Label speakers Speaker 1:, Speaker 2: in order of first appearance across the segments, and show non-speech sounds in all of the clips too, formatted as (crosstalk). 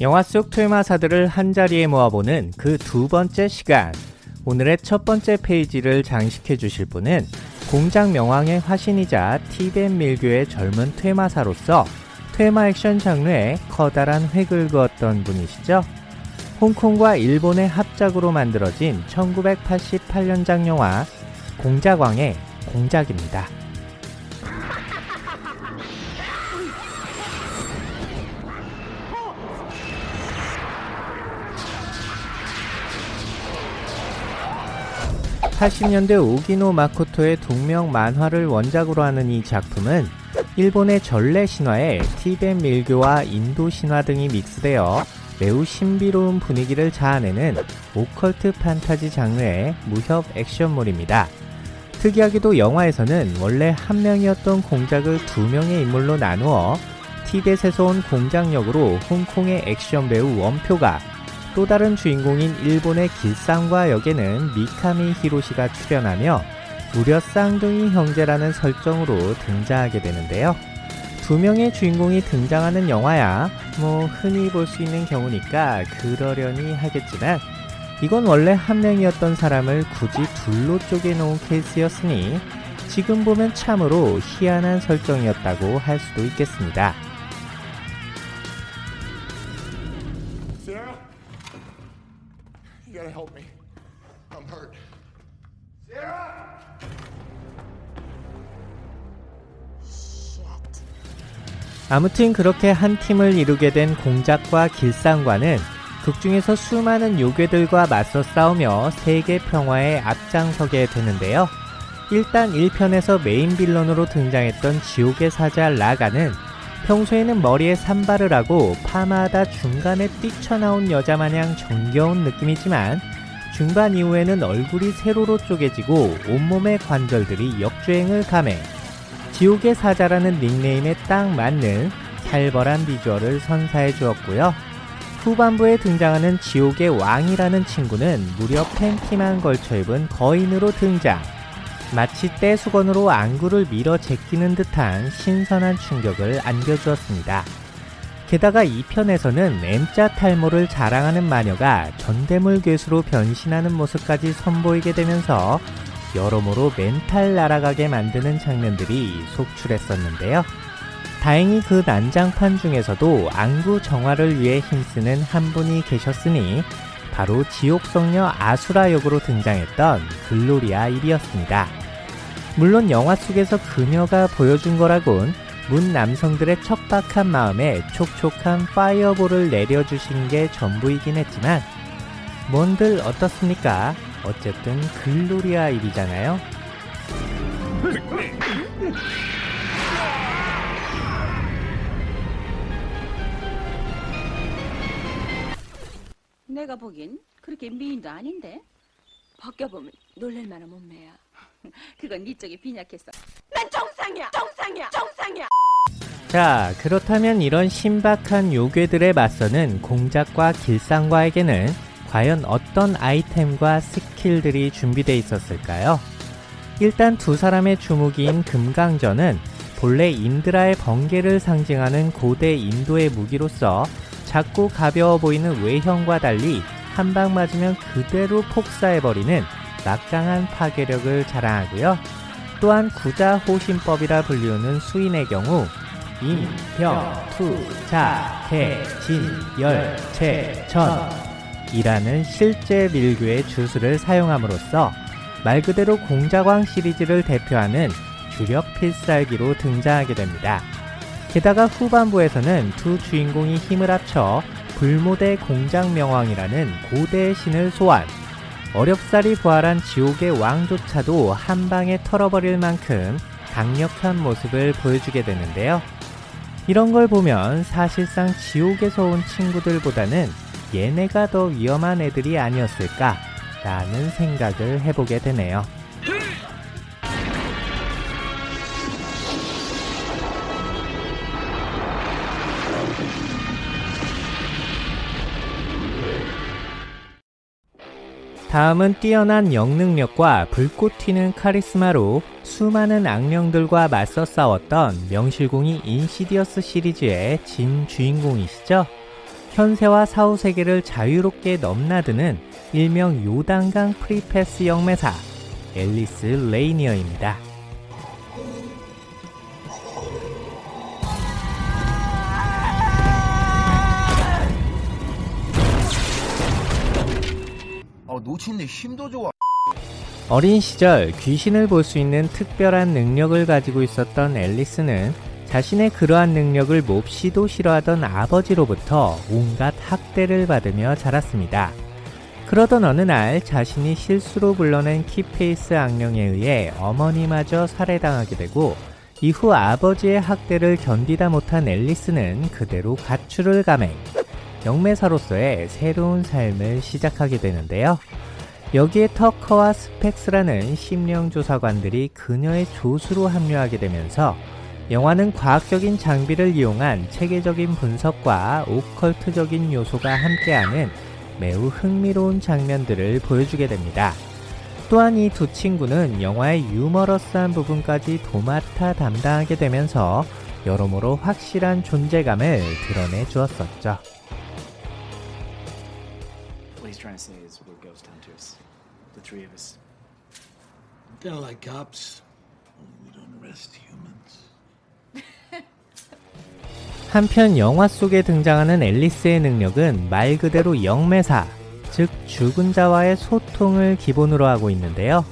Speaker 1: 영화 속 퇴마사들을 한자리에 모아보는 그 두 번째 시간. 오늘의 첫 번째 페이지를 장식해 주실 분은 공작 명왕의 화신이자 티벤 밀교의 젊은 퇴마사로서 퇴마 액션 장르에 커다란 획을 그었던 분이시죠. 홍콩과 일본의 합작으로 만들어진 1988년작 영화 공작왕의 공작입니다. 80년대 오기노 마코토의 동명 만화를 원작으로 하는 이 작품은 일본의 전래 신화에 티벳 밀교와 인도 신화 등이 믹스되어 매우 신비로운 분위기를 자아내는 오컬트 판타지 장르의 무협 액션물입니다. 특이하게도 영화에서는 원래 한 명이었던 공작을 두 명의 인물로 나누어 티벳에서 온 공작역으로 홍콩의 액션 배우 원표가 또 다른 주인공인 일본의 길상과 역에는 미카미 히로시가 출연하며 무려 쌍둥이 형제라는 설정으로 등장하게 되는데요. 두 명의 주인공이 등장하는 영화야 뭐 흔히 볼 수 있는 경우니까 그러려니 하겠지만 이건 원래 한 명이었던 사람을 굳이 둘로 쪼개 놓은 케이스였으니 지금 보면 참으로 희한한 설정이었다고 할 수도 있겠습니다. 아무튼 그렇게 한 팀을 이루게 된 공작과 길상과는 극중에서 수많은 요괴들과 맞서 싸우며 세계 평화에 앞장서게 되는데요. 일단 1편에서 메인 빌런으로 등장했던 지옥의 사자 라가는 평소에는 머리에 산발을 하고 파마하다 중간에 뛰쳐나온 여자 마냥 정겨운 느낌이지만 중반 이후에는 얼굴이 세로로 쪼개지고 온몸의 관절들이 역주행을 감해 지옥의 사자라는 닉네임에 딱 맞는 살벌한 비주얼을 선사해 주었고요. 후반부에 등장하는 지옥의 왕이라는 친구는 무려 팬티만 걸쳐 입은 거인으로 등장. 마치 떼수건으로 안구를 밀어 제끼는 듯한 신선한 충격을 안겨주었습니다. 게다가 2편에서는 M자 탈모를 자랑하는 마녀가 전대물 괴수로 변신하는 모습까지 선보이게 되면서 여러모로 멘탈 날아가게 만드는 장면들이 속출했었는데요. 다행히 그 난장판 중에서도 안구 정화를 위해 힘쓰는 한 분이 계셨으니 바로 지옥성녀 아수라 역으로 등장했던 글로리아 일이었습니다. 물론 영화 속에서 그녀가 보여준 거라곤 문 남성들의 척박한 마음에 촉촉한 파이어볼을 내려주신 게 전부이긴 했지만 뭔들 어떻습니까? 어쨌든 글로리아 일이잖아요.
Speaker 2: 내가 보긴 그렇게 미인도 아닌데. 벗겨보면 놀랄만한 몸매야. (laughs) 그건 네 쪽이 빈약했어 난 정상이야! 정상이야! 정상이야!
Speaker 1: 자 그렇다면 이런 신박한 요괴들에 맞서는 공작과 길상과에게는 과연 어떤 아이템과 스킬들이 준비되어 있었을까요? 일단 두 사람의 주무기인 금강전은 본래 인드라의 번개를 상징하는 고대 인도의 무기로서 작고 가벼워 보이는 외형과 달리 한 방 맞으면 그대로 폭사해버리는 막강한 파괴력을 자랑하고요. 또한 구자호신법이라 불리우는 수인의 경우 임, 병, 투, 자, 개, 진, 열, 체, 천 이라는 실제 밀교의 주술을 사용함으로써 말 그대로 공자광 시리즈를 대표하는 주력 필살기로 등장하게 됩니다. 게다가 후반부에서는 두 주인공이 힘을 합쳐 불모대 공장명왕이라는 고대의 신을 소환 어렵사리 부활한 지옥의 왕조차도 한방에 털어버릴 만큼 강력한 모습을 보여주게 되는데요. 이런 걸 보면 사실상 지옥에서 온 친구들보다는 얘네가 더 위험한 애들이 아니었을까 라는 생각을 해보게 되네요. 다음은 뛰어난 영능력과 불꽃 튀는 카리스마로 수많은 악령들과 맞서 싸웠던 명실공히 인시디어스 시리즈의 진 주인공이시죠. 현세와 사후 세계를 자유롭게 넘나드는 일명 요단강 free pass 영매사 앨리스 레이니어입니다.
Speaker 3: 아 노친네 힘도 좋아.
Speaker 1: 어린 시절 귀신을 볼 수 있는 특별한 능력을 가지고 있었던 앨리스는 자신의 그러한 능력을 몹시도 싫어하던 아버지로부터 온갖 학대를 받으며 자랐습니다. 그러던 어느 날 자신이 실수로 불러낸 키페이스 악령에 의해 어머니마저 살해당하게 되고 이후 아버지의 학대를 견디다 못한 앨리스는 그대로 가출을 감행, 영매사로서의 새로운 삶을 시작하게 되는데요. 여기에 터커와 스펙스라는 심령조사관들이 그녀의 조수로 합류하게 되면서 영화는 과학적인 장비를 이용한 체계적인 분석과 오컬트적인 요소가 함께하는 매우 흥미로운 장면들을 보여주게 됩니다. 또한 이 두 친구는 영화의 유머러스한 부분까지 도맡아 담당하게 되면서 여러모로 확실한 존재감을 드러내 주었었죠.
Speaker 4: What he's trying to say is we're ghost hunters. The three of us.
Speaker 5: They're like cops. We don't arrest humans.
Speaker 1: 한편 영화 속에 등장하는 앨리스의 능력은 말 그대로 영매사, 즉 죽은 자와의 소통을 기본으로 하고 있는데요.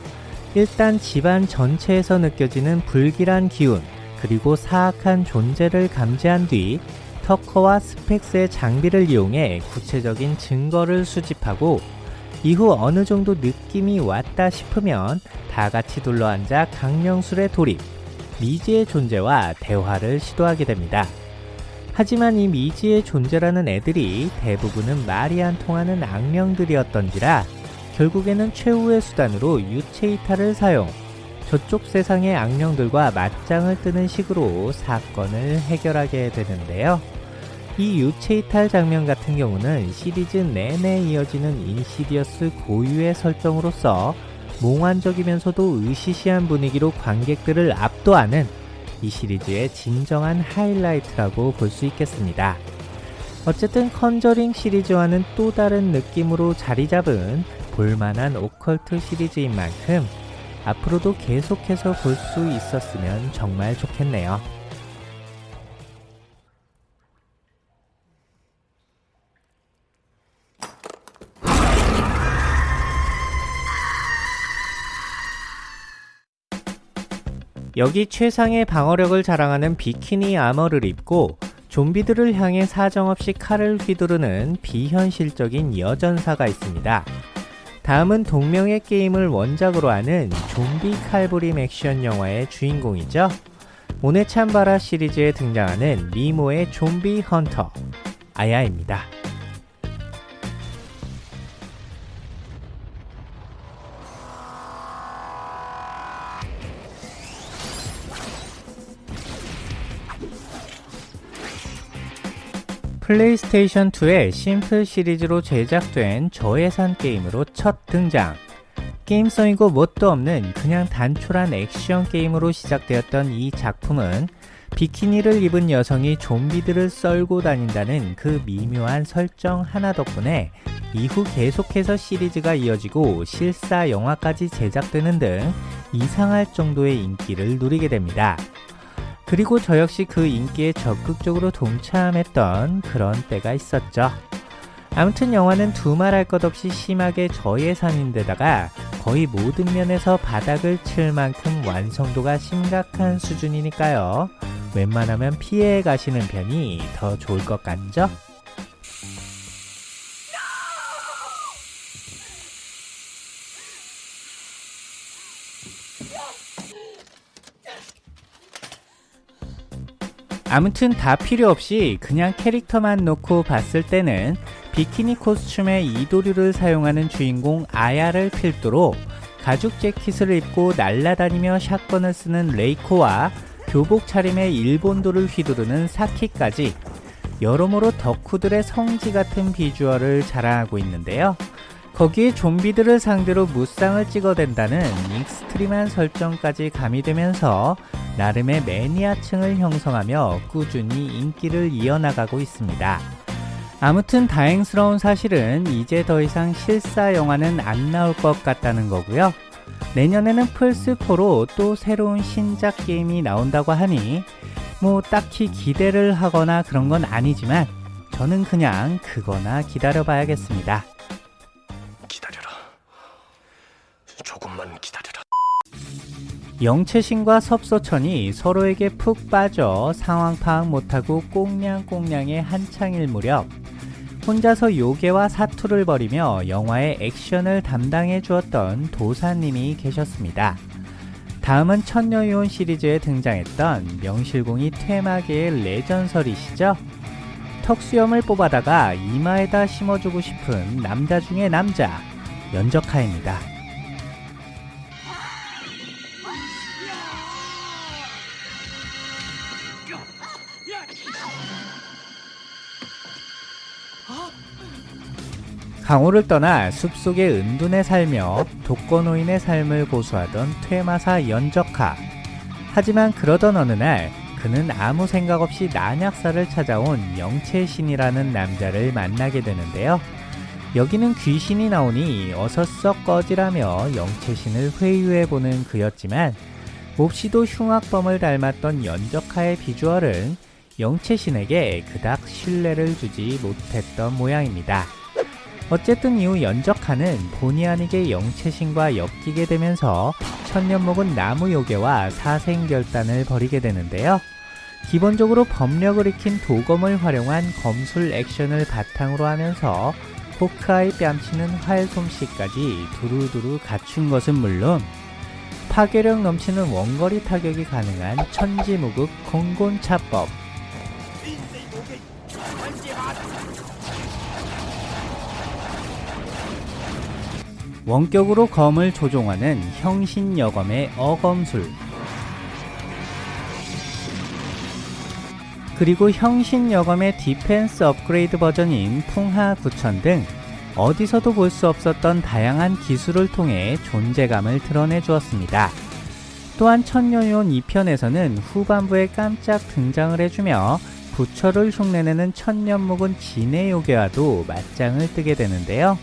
Speaker 1: 일단 집안 전체에서 느껴지는 불길한 기운, 그리고 사악한 존재를 감지한 뒤 터커와 스펙스의 장비를 이용해 구체적인 증거를 수집하고 이후 어느 정도 느낌이 왔다 싶으면 다 같이 둘러앉아 강령술에 돌입, 미지의 존재와 대화를 시도하게 됩니다. 하지만 이 미지의 존재라는 애들이 대부분은 말이 안 통하는 악령들이었던지라 결국에는 최후의 수단으로 유체 이탈을 사용, 저쪽 세상의 악령들과 맞짱을 뜨는 식으로 사건을 해결하게 되는데요. 이 유체 이탈 장면 같은 경우는 시리즈 내내 이어지는 인시디어스 고유의 설정으로서 몽환적이면서도 으시시한 분위기로 관객들을 압도하는 이 시리즈의 진정한 하이라이트라고 볼 수 있겠습니다. 어쨌든 컨저링 시리즈와는 또 다른 느낌으로 자리 잡은 볼만한 오컬트 시리즈인 만큼 앞으로도 계속해서 볼 수 있었으면 정말 좋겠네요. 여기 최상의 방어력을 자랑하는 비키니 아머를 입고 좀비들을 향해 사정없이 칼을 휘두르는 비현실적인 여전사가 있습니다. 다음은 동명의 게임을 원작으로 하는 좀비 칼부림 액션 영화의 주인공이죠. 오네찬바라 시리즈에 등장하는 미모의 좀비 헌터 아야입니다. 플레이스테이션 2의 심플 시리즈로 제작된 저예산 게임으로 첫 등장. 게임성이고 뭣도 없는 그냥 단촐한 액션 게임으로 시작되었던 이 작품은 비키니를 입은 여성이 좀비들을 썰고 다닌다는 그 미묘한 설정 하나 덕분에 이후 계속해서 시리즈가 이어지고 실사 영화까지 제작되는 등 이상할 정도의 인기를 누리게 됩니다. 그리고 저 역시 그 인기에 적극적으로 동참했던 그런 때가 있었죠. 아무튼 영화는 두말할 것 없이 심하게 저예산인데다가 거의 모든 면에서 바닥을 칠 만큼 완성도가 심각한 수준이니까요. 웬만하면 피해 가시는 편이 더 좋을 것 같죠? 아무튼 다 필요 없이 그냥 캐릭터만 놓고 봤을 때는 비키니 코스튬의 이도류를 사용하는 주인공 아야를 필두로 가죽 재킷을 입고 날아다니며 shotgun을 쓰는 레이코와 교복 차림의 일본도를 휘두르는 사키까지 여러모로 덕후들의 성지 같은 비주얼을 자랑하고 있는데요. 거기에 좀비들을 상대로 무쌍을 찍어댄다는 extreme한 설정까지 가미되면서 나름의 매니아층을 형성하며 꾸준히 인기를 이어나가고 있습니다. 아무튼 다행스러운 사실은 이제 더 이상 실사 영화는 안 나올 것 같다는 거고요. 내년에는 플스4로 또 새로운 신작 게임이 나온다고 하니 뭐 딱히 기대를 하거나 그런 건 아니지만 저는 그냥 그거나 기다려 봐야겠습니다. 영채신과 섭소천이 서로에게 푹 빠져 상황 파악 못하고 꽁냥꽁냥의 한창일 무렵 혼자서 요괴와 사투를 벌이며 영화의 액션을 담당해 주었던 도사님이 계셨습니다. 다음은 천녀요원 시리즈에 등장했던 명실공히 퇴마계의 레전설이시죠? 턱수염을 뽑아다가 이마에다 심어주고 싶은 남자 중의 남자, 연적하입니다. 강호를 떠나 숲속의 은둔에 살며 독거노인의 삶을 고수하던 퇴마사 연적하. 하지만 그러던 어느 날 그는 아무 생각 없이 난약사를 찾아온 영채신이라는 남자를 만나게 되는데요. 여기는 귀신이 나오니 어서 썩 꺼지라며 영채신을 회유해보는 그였지만 몹시도 흉악범을 닮았던 연적하의 비주얼은 영채신에게 그닥 신뢰를 주지 못했던 모양입니다. 어쨌든 이후 연적하는 본의 아니게 영채신과 엮이게 되면서 천년 먹은 나무 요괴와 사생결단을 벌이게 되는데요. 기본적으로 법력을 익힌 도검을 활용한 검술 액션을 바탕으로 하면서 호크아이 뺨치는 활 솜씨까지 두루두루 갖춘 것은 물론 파괴력 넘치는 원거리 타격이 가능한 천지무극 공곤차법 원격으로 검을 조종하는 형신여검의 어검술 그리고 형신여검의 디펜스 업그레이드 버전인 풍하 9000 등 어디서도 볼 수 없었던 다양한 기술을 통해 존재감을 드러내 주었습니다. 또한 천녀유혼 2편에서는 후반부에 깜짝 등장을 해주며 부처를 흉내내는 천년 묵은 지네 요괴와도 맞짱을 뜨게 되는데요.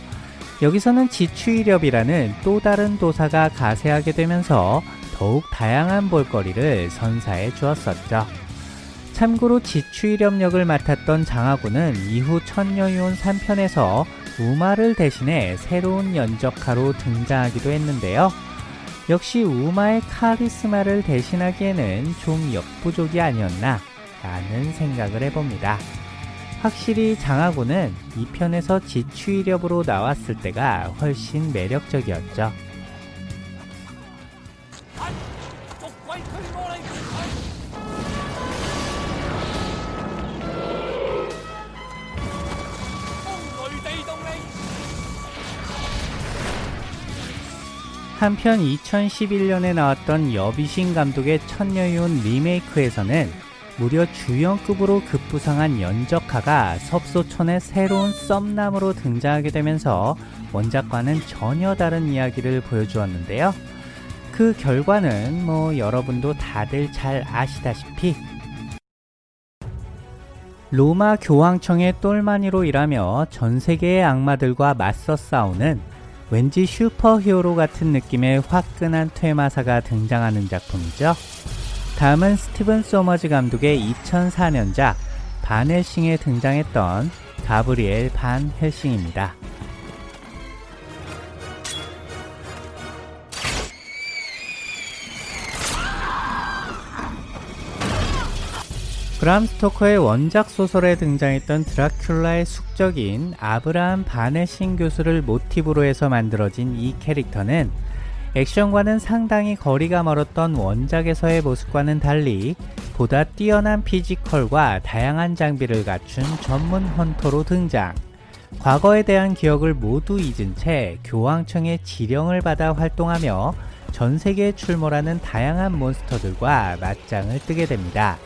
Speaker 1: 여기서는 지추일엽이라는 또 다른 도사가 가세하게 되면서 더욱 다양한 볼거리를 선사해 주었었죠. 참고로 지추이렵 역을 맡았던 장하구는 이후 천녀유온 3편에서 우마를 대신해 새로운 연적하로 등장하기도 했는데요. 역시 우마의 카리스마를 대신하기에는 좀 역부족이 아니었나 라는 생각을 해봅니다. 확실히 장하구는 2편에서 지추이렵으로 나왔을 때가 훨씬 매력적이었죠. 한편 2011년에 나왔던 여비신 감독의 천녀윤 리메이크에서는 무려 주연급으로 급부상한 연적하가 섭소천의 새로운 썸남으로 등장하게 되면서 원작과는 전혀 다른 이야기를 보여주었는데요. 그 결과는 뭐 여러분도 다들 잘 아시다시피 로마 교황청의 똘마니로 일하며 전 세계의 악마들과 맞서 싸우는 왠지 슈퍼히어로 같은 느낌의 화끈한 퇴마사가 등장하는 작품이죠. 다음은 스티븐 소머즈 감독의 2004년작 반 헬싱에 등장했던 가브리엘 반 헬싱입니다. 브람 스토커의 원작 소설에 등장했던 드라큘라의 숙적인 아브라함 반 헬싱 교수를 모티브로 해서 만들어진 이 캐릭터는 액션과는 상당히 거리가 멀었던 원작에서의 모습과는 달리 보다 뛰어난 피지컬과 다양한 장비를 갖춘 전문 헌터로 등장. 과거에 대한 기억을 모두 잊은 채 교황청의 지령을 받아 활동하며 전 세계에 출몰하는 다양한 몬스터들과 맞짱을 뜨게 됩니다.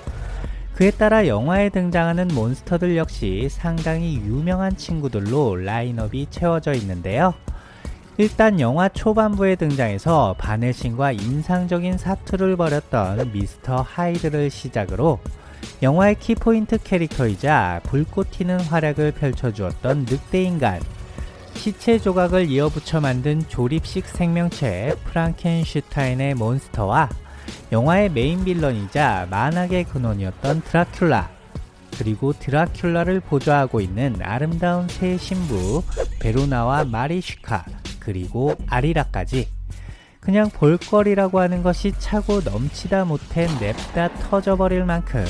Speaker 1: 그에 따라 영화에 등장하는 몬스터들 역시 상당히 유명한 친구들로 라인업이 채워져 있는데요. 일단 영화 초반부에 등장해서 반 헬싱과 인상적인 사투를 벌였던 미스터 하이드를 시작으로 영화의 키포인트 캐릭터이자 불꽃 튀는 활약을 펼쳐주었던 늑대인간, 시체 조각을 이어붙여 만든 조립식 생명체 프랑켄슈타인의 monster와 영화의 main villain이자 만악의 근원이었던 드라큘라, 그리고 드라큘라를 보좌하고 있는 아름다운 세 신부 베로나와 마리슈카, 그리고 아리라까지 그냥 볼거리라고 하는 것이 차고 넘치다 못해 냅다 터져버릴 만큼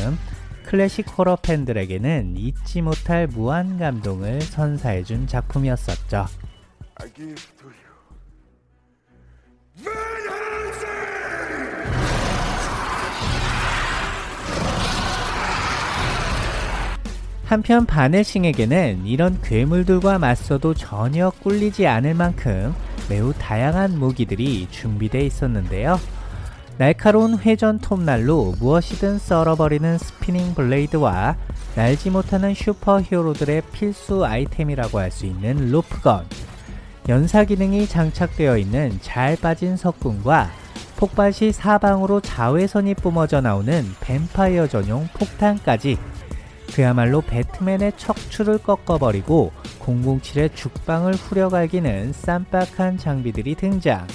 Speaker 1: 클래식 호러 팬들에게는 잊지 못할 무한 감동을 선사해준 작품이었었죠. 한편 반 헬싱에게는 이런 괴물들과 맞서도 전혀 꿀리지 않을 만큼 매우 다양한 무기들이 준비되어 있었는데요. 날카로운 회전 톱날로 무엇이든 썰어버리는 spinning blade와 날지 못하는 superhero들의 필수 아이템이라고 할 수 있는 rope gun, 연사 기능이 장착되어 있는 잘 빠진 석궁과 폭발 시 사방으로 자외선이 뿜어져 나오는 뱀파이어 전용 폭탄까지 그야말로 배트맨의 척추를 꺾어버리고 007의 죽방을 후려갈기는 쌈박한 장비들이 등장.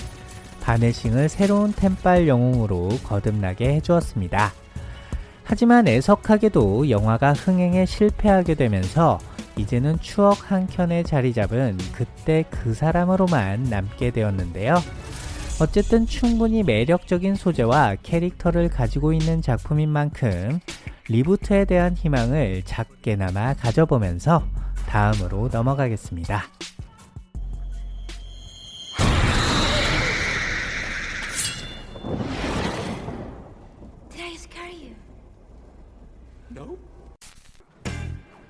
Speaker 1: 바네싱을 새로운 템빨 영웅으로 거듭나게 해주었습니다. 하지만 애석하게도 영화가 흥행에 실패하게 되면서 이제는 추억 한 켠에 자리 잡은 그때 그 사람으로만 남게 되었는데요. 어쨌든 충분히 매력적인 소재와 캐릭터를 가지고 있는 작품인 만큼 리부트에 대한 희망을 작게나마 가져보면서 다음으로 넘어가겠습니다.
Speaker 2: Did I scare you?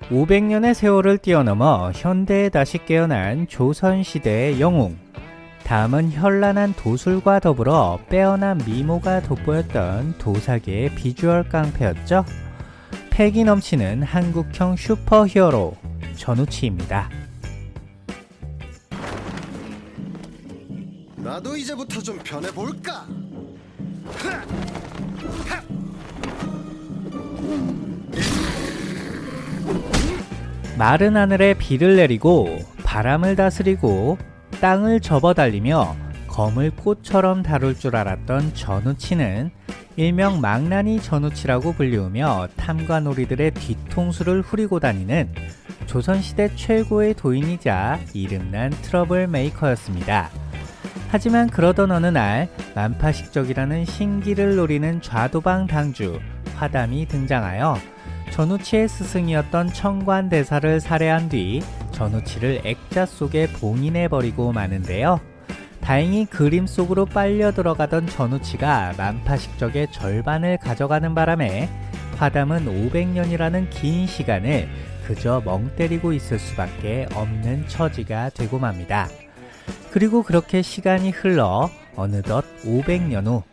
Speaker 1: 500년의 세월을 뛰어넘어 현대에 다시 깨어난 조선시대의 영웅. 다음은 현란한 도술과 더불어 빼어난 미모가 돋보였던 도사계의 비주얼 깡패였죠. 패기 넘치는 한국형 슈퍼 히어로 전우치입니다.
Speaker 6: 나도 이제부터 좀 변해볼까?
Speaker 1: 마른 하늘에 비를 내리고 바람을 다스리고 땅을 접어달리며 검을 꽃처럼 다룰 줄 알았던 전우치는 일명 망나니 전우치라고 불리우며 탐관오리들의 뒤통수를 후리고 다니는 조선시대 최고의 도인이자 이름난 트러블 메이커였습니다. 하지만 그러던 어느 날 만파식적이라는 신기를 노리는 좌도방 당주 화담이 등장하여 전우치의 스승이었던 천관대사를 살해한 뒤 전우치를 액자 속에 봉인해버리고 마는데요. 다행히 그림 속으로 빨려 들어가던 전우치가 만파식적의 절반을 가져가는 바람에 화담은 500년이라는 긴 시간을 그저 멍 때리고 있을 수밖에 없는 처지가 되고 맙니다. 그리고 그렇게 시간이 흘러 어느덧 500년 후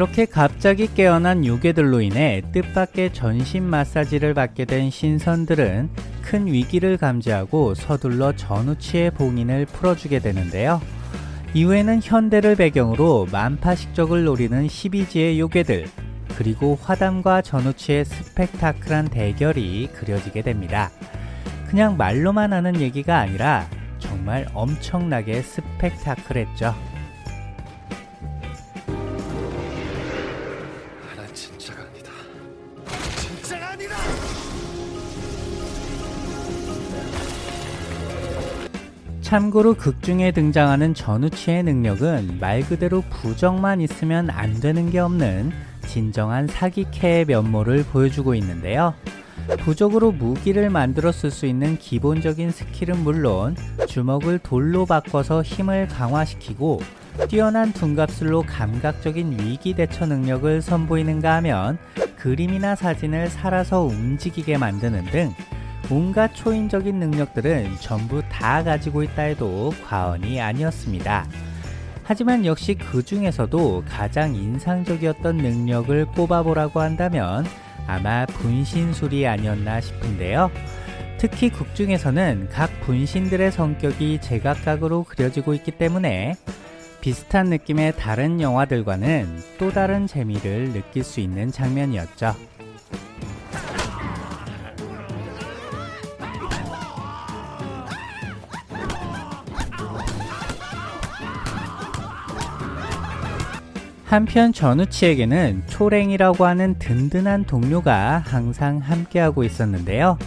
Speaker 1: 그렇게 갑자기 깨어난 요괴들로 인해 뜻밖의 전신 마사지를 받게 된 신선들은 큰 위기를 감지하고 서둘러 전우치의 봉인을 풀어주게 되는데요. 이후에는 현대를 배경으로 만파식적을 노리는 12지의 요괴들, 그리고 화담과 전우치의 스펙타클한 대결이 그려지게 됩니다. 그냥 말로만 하는 얘기가 아니라 정말 엄청나게 스펙타클했죠. 참고로 극중에 등장하는 전우치의 능력은 말 그대로 부정만 있으면 안 되는 게 없는 진정한 사기캐의 면모를 보여주고 있는데요. 부적으로 무기를 만들어 쓸 수 있는 기본적인 스킬은 물론 주먹을 돌로 바꿔서 힘을 강화시키고 뛰어난 둔갑술로 감각적인 위기 대처 능력을 선보이는가 하면 그림이나 사진을 살아서 움직이게 만드는 등 온갖 초인적인 능력들은 전부 다 가지고 있다 해도 과언이 아니었습니다. 하지만 역시 그 중에서도 가장 인상적이었던 능력을 꼽아보라고 한다면 아마 분신술이 아니었나 싶은데요. 특히 극 중에서는 각 분신들의 성격이 제각각으로 그려지고 있기 때문에 비슷한 느낌의 다른 영화들과는 또 다른 재미를 느낄 수 있는 장면이었죠. 한편 전우치에게는 초랭이라고 하는 든든한 동료가 항상 함께하고 있었는데요.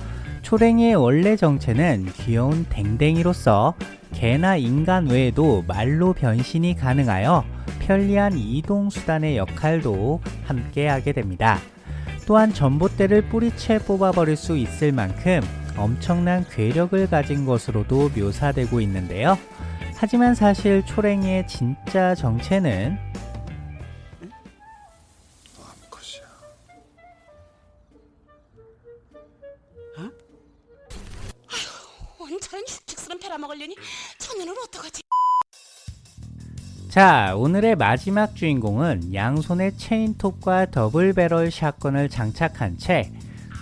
Speaker 1: 초랭이의 원래 정체는 귀여운 댕댕이로서 개나 인간 외에도 말로 변신이 가능하여 편리한 이동수단의 역할도 함께 하게 됩니다. 또한 전봇대를 뿌리채 뽑아버릴 수 있을 만큼 엄청난 괴력을 가진 것으로도 묘사되고 있는데요. 하지만 사실 초랭이의 진짜 정체는
Speaker 7: 원처럼 흉측스런 패라먹으려니 천년은 어떡하지?
Speaker 1: 자, 오늘의 마지막 주인공은 양손에 체인톱과 더블 배럴 샷건을 장착한 채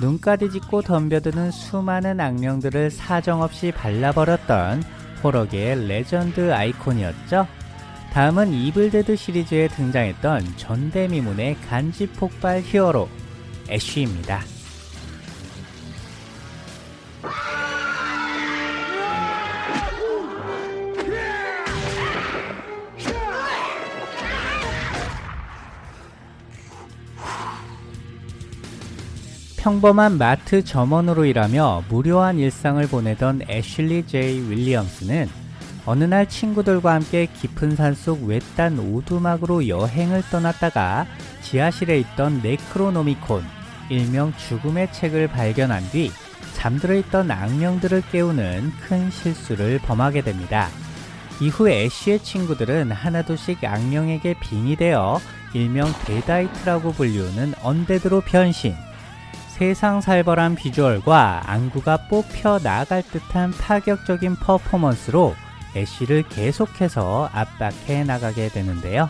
Speaker 1: 눈까지 짚고 덤벼드는 수많은 악명들을 사정없이 발라버렸던 호러계의 레전드 아이콘이었죠. 다음은 이블데드 시리즈에 등장했던 전대미문의 간지 폭발 hero 애쉬입니다. 평범한 마트 점원으로 일하며 무료한 일상을 보내던 애슐리 제이 윌리엄스는 어느 날 친구들과 함께 깊은 산속 외딴 오두막으로 여행을 떠났다가 지하실에 있던 네크로노미콘, 일명 죽음의 책을 발견한 뒤 잠들어 있던 악령들을 깨우는 큰 실수를 범하게 됩니다. 이후 애쉬의 친구들은 하나둘씩 악령에게 빙의되어 일명 Deadite라고 불리우는 undead로 변신. 세상 살벌한 비주얼과 안구가 뽑혀 나갈 듯한 파격적인 퍼포먼스로 애쉬를 계속해서 압박해 나가게 되는데요.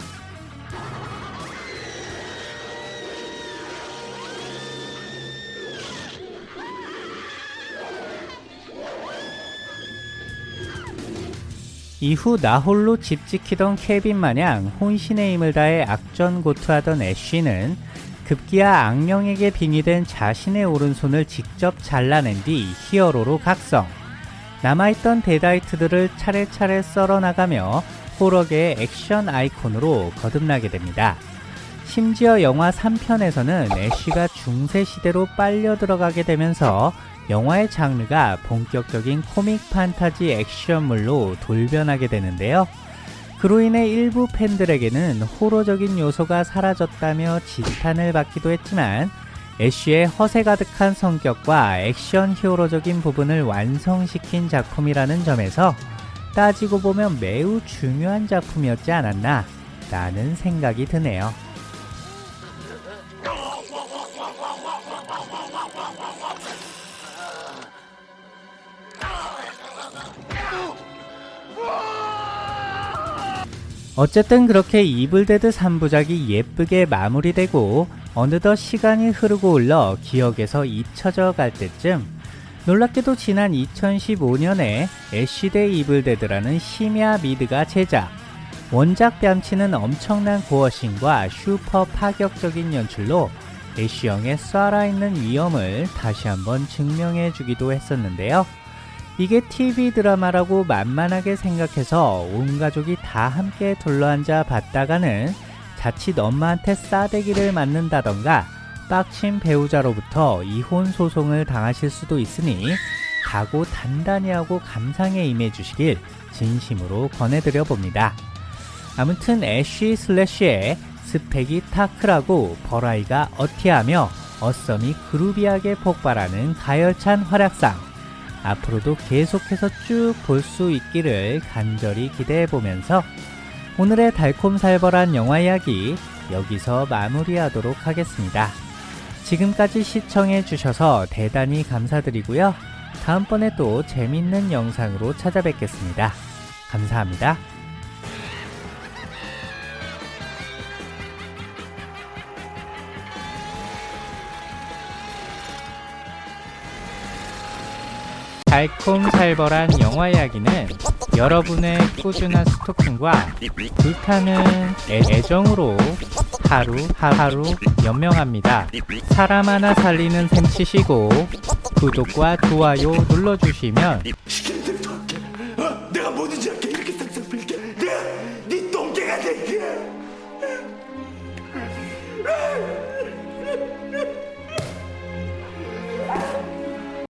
Speaker 1: 이후 나홀로 집 지키던 케빈 마냥 혼신의 힘을 다해 악전 고투하던 애쉬는 급기야 악령에게 빙의된 자신의 오른손을 직접 잘라낸 뒤 히어로로 각성. 남아있던 데다이트들을 차례차례 썰어나가며 호러계의 액션 아이콘으로 거듭나게 됩니다. 심지어 영화 3편에서는 애쉬가 중세시대로 빨려 들어가게 되면서 영화의 장르가 본격적인 코믹 판타지 액션물로 돌변하게 되는데요. 그로 인해 일부 팬들에게는 호러적인 요소가 사라졌다며 지탄을 받기도 했지만 애쉬의 허세 가득한 성격과 액션 히어로적인 부분을 완성시킨 작품이라는 점에서 따지고 보면 매우 중요한 작품이었지 않았나 라는 생각이 드네요. 어쨌든 그렇게 이블데드 3부작이 예쁘게 마무리되고 어느덧 시간이 흐르고 흘러 기억에서 잊혀져 갈 때쯤 놀랍게도 지난 2015년에 애쉬 대 이블데드라는 심야 미드가 제작 원작 뺨치는 엄청난 gore신과 슈퍼 파격적인 연출로 애쉬형의 쏴라있는 위엄을 다시 한번 증명해 주기도 했었는데요. 이게 TV 드라마라고 만만하게 생각해서 온 가족이 다 함께 둘러앉아 봤다가는 자칫 엄마한테 싸대기를 맞는다던가 빡친 배우자로부터 이혼 소송을 당하실 수도 있으니 각오 단단히 하고 감상에 임해 주시길 진심으로 권해드려 봅니다. 아무튼 애쉬 슬래쉬의 스펙이 타크라고 버라이가 어티하며 어썸이 그루비하게 폭발하는 가열찬 활약상 앞으로도 계속해서 쭉 볼 수 있기를 간절히 기대해 보면서 오늘의 달콤살벌한 영화 이야기 여기서 마무리하도록 하겠습니다. 지금까지 시청해 주셔서 대단히 감사드리고요. 다음번에 또 재밌는 영상으로 찾아뵙겠습니다. 감사합니다. 달콤살벌한 영화 이야기는 여러분의 꾸준한 스토킹과 불타는 애, 애정으로 하루 하루 연명합니다. 사람 하나 살리는 셈 치시고 구독과 좋아요 눌러주시면
Speaker 8: 어? 내가 뭐든지